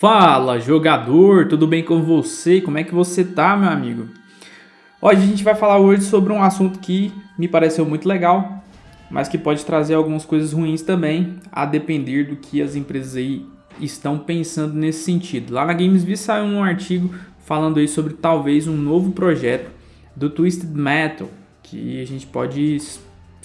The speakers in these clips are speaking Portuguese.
Fala, jogador, tudo bem com você? Como é que você tá, meu amigo? Hoje a gente vai falar hoje sobre um assunto que me pareceu muito legal, mas que pode trazer algumas coisas ruins também, a depender do que as empresas aí estão pensando nesse sentido. Lá na GamesV saiu um artigo falando aí sobre talvez um novo projeto do Twisted Metal, que a gente pode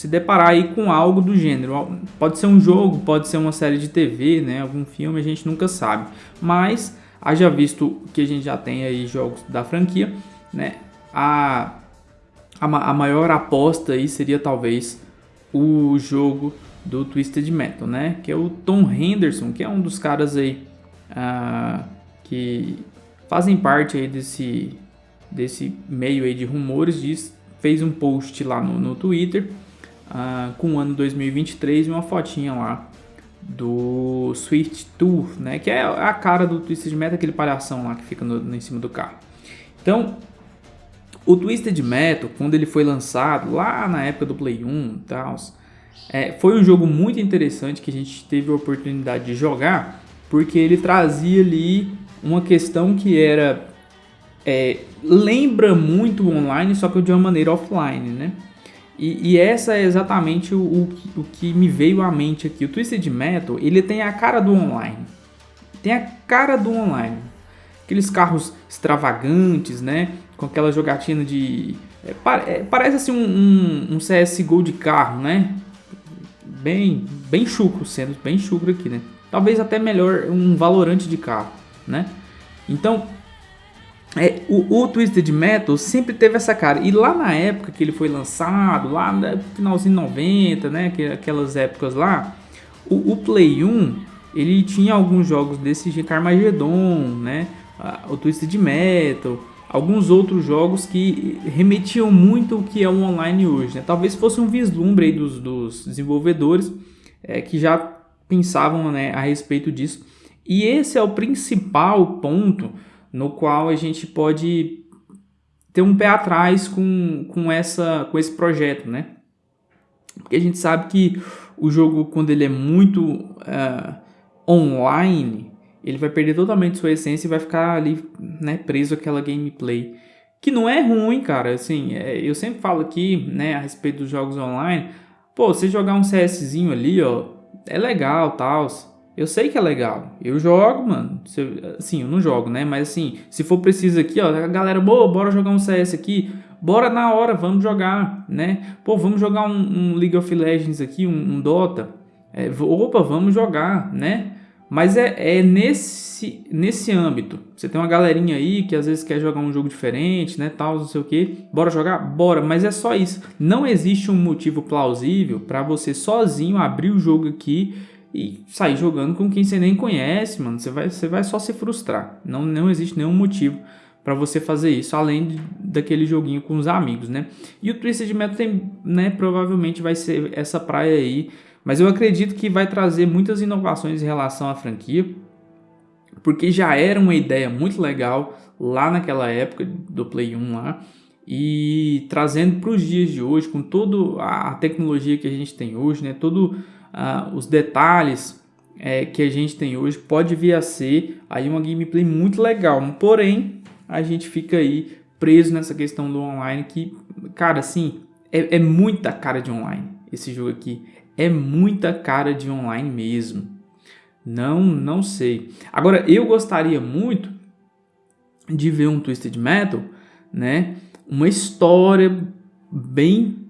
se deparar aí com algo do gênero. Pode ser um jogo, pode ser uma série de TV, né? Algum filme, a gente nunca sabe. Mas, haja visto que a gente já tem aí jogos da franquia, né? A, a, a maior aposta aí seria talvez o jogo do Twisted Metal, né? Que é o Tom Henderson, que é um dos caras aí uh, que fazem parte aí desse, desse meio aí de rumores, diz, fez um post lá no, no Twitter uh, com o ano 2023 e uma fotinha lá do Swift Tour, né? Que é a cara do Twisted Metal, aquele palhação lá que fica no, no, em cima do carro. Então, o Twisted Metal, quando ele foi lançado lá na época do Play 1 e tal, é, foi um jogo muito interessante que a gente teve a oportunidade de jogar, porque ele trazia ali uma questão que era é, lembra muito online, só que de uma maneira offline, né? E, e, essa é exatamente o, o, o, que me veio à mente aqui. O Twisted Metal, ele tem a cara do online. Tem a cara do online. Aqueles carros extravagantes, né? Com aquela jogatina de... É, é, parece assim um, um, um, CSGO de carro, né? Bem, bem chucro, sendo bem chucro aqui, né? Talvez até melhor um valorante de carro, né? Então, é, o, o, Twisted Metal sempre teve essa cara. E lá na época que ele foi lançado, lá no finalzinho 90, né? Aquelas épocas lá, o, o, Play 1 ele tinha alguns jogos desse jeito, Armageddon, né? O Twisted Metal, alguns outros jogos que remetiam muito o que é o online hoje. Né? Talvez fosse um vislumbre dos, dos, desenvolvedores é, que já pensavam né, a respeito disso. E esse é o principal ponto no qual a gente pode ter um pé atrás com, com, essa, com esse projeto, né? Porque a gente sabe que o jogo, quando ele é muito uh, online, ele vai perder totalmente sua essência e vai ficar ali né, preso àquela gameplay. Que não é ruim, cara. Assim, é, eu sempre falo aqui né, a respeito dos jogos online. Pô, você jogar um CSzinho ali, ó, é legal, tal. Eu sei que é legal. Eu jogo, mano. Assim, eu não jogo, né? Mas assim, se for preciso aqui, ó, a galera, boa, bora jogar um CS aqui. Bora na hora, vamos jogar, né? Pô, vamos jogar um, um League of Legends aqui, um, um Dota. É, opa, vamos jogar, né? Mas é, é nesse, nesse âmbito. Você tem uma galerinha aí que às vezes quer jogar um jogo diferente, né? Tal, não sei o que. Bora jogar? Bora. Mas é só isso. Não existe um motivo plausível para você sozinho abrir o jogo aqui e sair jogando com quem você nem conhece, mano. Você vai, você vai só se frustrar. Não, não existe nenhum motivo para você fazer isso, além de, daquele joguinho com os amigos, né? E o Twisted Metal tem, né, provavelmente vai ser essa praia aí, mas eu acredito que vai trazer muitas inovações em relação à franquia, porque já era uma ideia muito legal lá naquela época do Play 1 lá, e trazendo para os dias de hoje, com toda a tecnologia que a gente tem hoje, né, todo uh, os detalhes é, que a gente tem hoje, pode vir a ser aí uma gameplay muito legal. Porém, a gente fica aí preso nessa questão do online que, cara, assim, é, é muita cara de online esse jogo aqui. É muita cara de online mesmo. Não, não sei. Agora, eu gostaria muito de ver um Twisted Metal, né? Uma história bem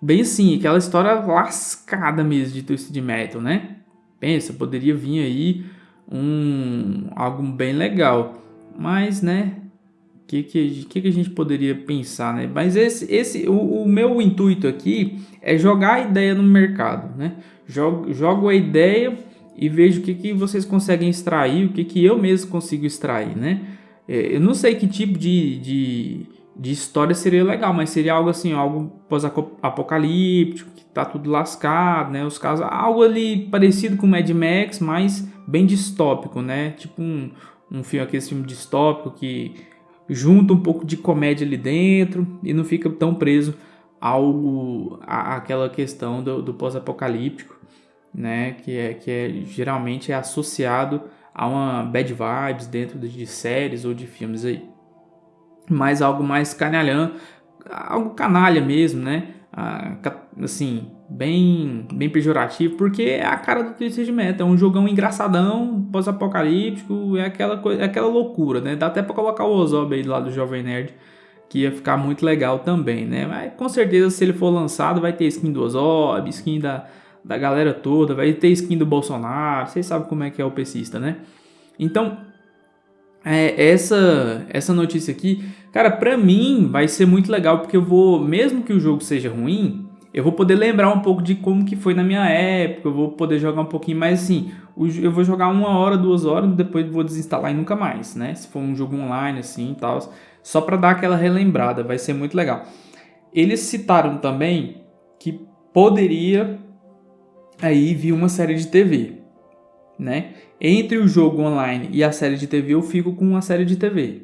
bem assim, aquela história lascada mesmo de Twisted Metal, né? Pensa, poderia vir aí um algo bem legal, mas né, que que, que que a gente poderia pensar, né? Mas esse esse o, o meu intuito aqui é jogar a ideia no mercado, né? Jogo, jogo a ideia e vejo o que que vocês conseguem extrair, o que que eu mesmo consigo extrair, né? É, eu não sei que tipo de, de de história seria legal, mas seria algo assim, algo pós-apocalíptico, que tá tudo lascado, né? Os casos, algo ali parecido com Mad Max, mas bem distópico, né? Tipo um, um filme, aquele filme distópico que junta um pouco de comédia ali dentro e não fica tão preso ao a, aquela questão do, do pós-apocalíptico, né? Que é que é geralmente é associado há uma bad vibes dentro de séries ou de filmes aí. Mas algo mais canalhã, algo canalha mesmo, né? Ah, assim, bem, bem pejorativo, porque é a cara do Twisted Metal, é um jogão engraçadão, pós-apocalíptico, é aquela, coisa, é aquela loucura, né? Dá até pra colocar o Ozob aí lá do Jovem Nerd, que ia ficar muito legal também, né? Mas com certeza se ele for lançado vai ter skin do Ozob, skin da, da galera toda, vai ter skin do Bolsonaro, vocês sabem como é que é o pesista, né? Então, é, essa, essa notícia aqui, cara, pra mim vai ser muito legal, porque eu vou, mesmo que o jogo seja ruim, eu vou poder lembrar um pouco de como que foi na minha época, eu vou poder jogar um pouquinho mais assim, eu vou jogar uma hora, duas horas, depois vou desinstalar e nunca mais, né? Se for um jogo online assim e tal, só para dar aquela relembrada, vai ser muito legal. Eles citaram também que poderia aí vir uma série de TV, né? Entre o jogo online e a série de TV, eu fico com uma série de TV.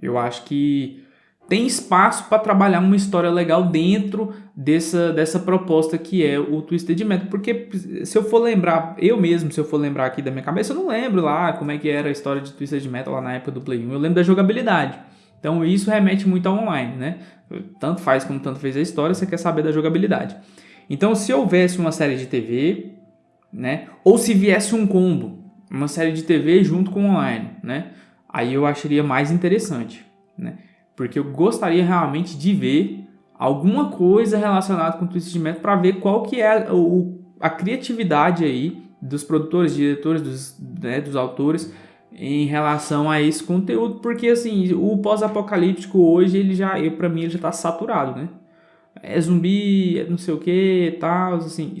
Eu acho que tem espaço para trabalhar uma história legal dentro dessa, dessa proposta que é o Twisted Metal. Porque se eu for lembrar, eu mesmo, se eu for lembrar aqui da minha cabeça, eu não lembro lá como é que era a história de Twisted Metal lá na época do Play 1. Eu lembro da jogabilidade. Então isso remete muito ao online, né? Tanto faz como tanto fez a história, você quer saber da jogabilidade. Então se houvesse uma série de TV, né? Ou se viesse um combo, uma série de TV junto com online, né? Aí eu acharia mais interessante, né? Porque eu gostaria realmente de ver alguma coisa relacionada com o Twisted Metal para ver qual que é o, a criatividade aí dos produtores, diretores, dos, né, dos autores em relação a esse conteúdo, porque assim, o pós-apocalíptico hoje, ele já, para mim, ele já tá saturado, né? É zumbi, é não sei o que, tal, assim,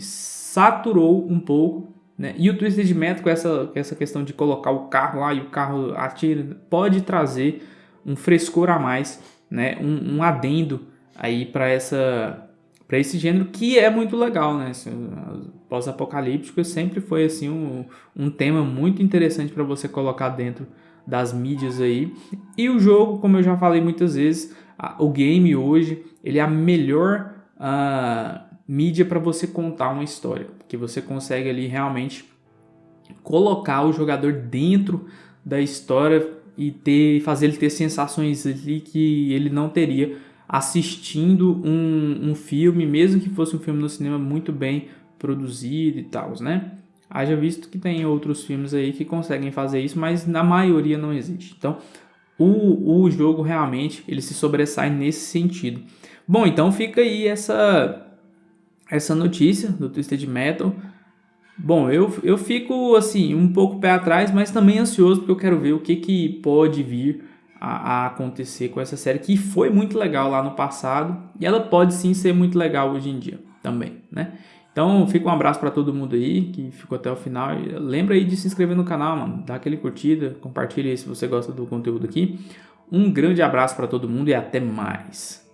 saturou um pouco, né? E o Twisted Metal com essa, com essa questão de colocar o carro lá e o carro atira, pode trazer um frescor a mais, né? Um, um adendo aí para essa para esse gênero que é muito legal, né? Pós-apocalíptico sempre foi assim um, um tema muito interessante para você colocar dentro das mídias aí. E o jogo, como eu já falei muitas vezes, a, o game hoje ele é a melhor uh, mídia para você contar uma história, que você consegue ali realmente colocar o jogador dentro da história e ter, fazer ele ter sensações ali que ele não teria assistindo um, um filme, mesmo que fosse um filme no cinema muito bem produzido e tal, né? Haja visto que tem outros filmes aí que conseguem fazer isso, mas na maioria não existe. Então, o, o jogo realmente ele se sobressai nesse sentido. Bom, então fica aí essa essa notícia do Twisted Metal. Bom, eu, eu fico assim, um pouco pé atrás, mas também ansioso porque eu quero ver o que, que pode vir a, a, acontecer com essa série, que foi muito legal lá no passado e ela pode sim ser muito legal hoje em dia também, né? Então, fica um abraço para todo mundo aí que ficou até o final. Lembra aí de se inscrever no canal, mano. Dá aquele curtida, compartilha aí se você gosta do conteúdo aqui. Um grande abraço para todo mundo e até mais.